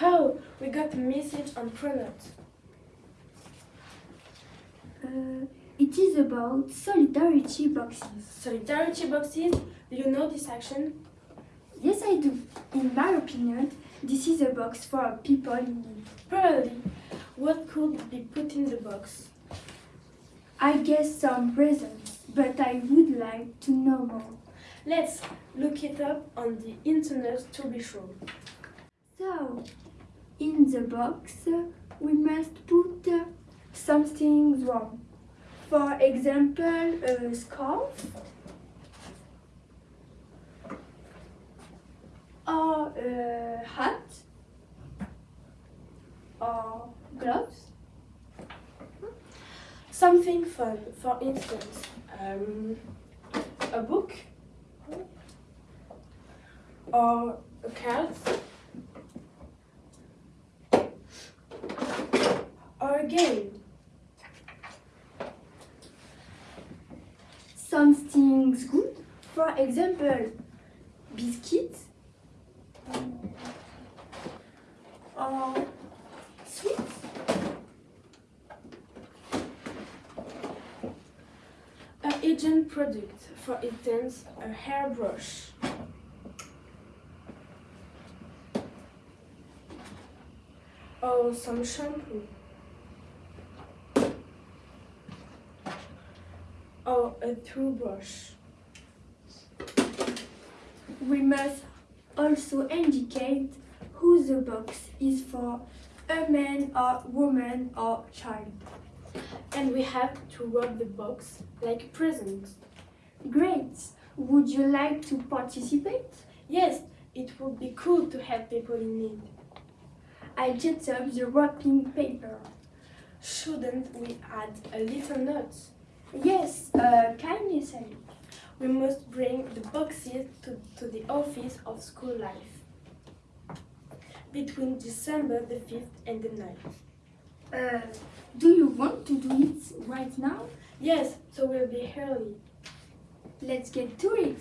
Oh, we got a message on Pronote. Uh, it is about solidarity boxes. Solidarity boxes, do you know this action? Yes, I do. In my opinion, this is a box for people in need. Probably. What could be put in the box? I guess some presents, but I would like to know more. Let's look it up on the internet to be sure. So, in the box, we must put something wrong. For example, a scarf or a hat or gloves. Something fun, for instance, um, a book or a card or a game. Something's good. For example, biscuits or sweets. A agent product, for instance, a hairbrush. Or some shampoo. Or a toothbrush. We must also indicate who the box is for a man or woman or child. And we have to wrap the box like a present. Great! Would you like to participate? Yes, it would be cool to help people in need. I get up the wrapping paper. Shouldn't we add a little note? Yes, a kind message. We must bring the boxes to, to the office of school life between December the 5th and the 9th. Uh, do you want to do it right now? Yes, so we'll be early. Let's get to it.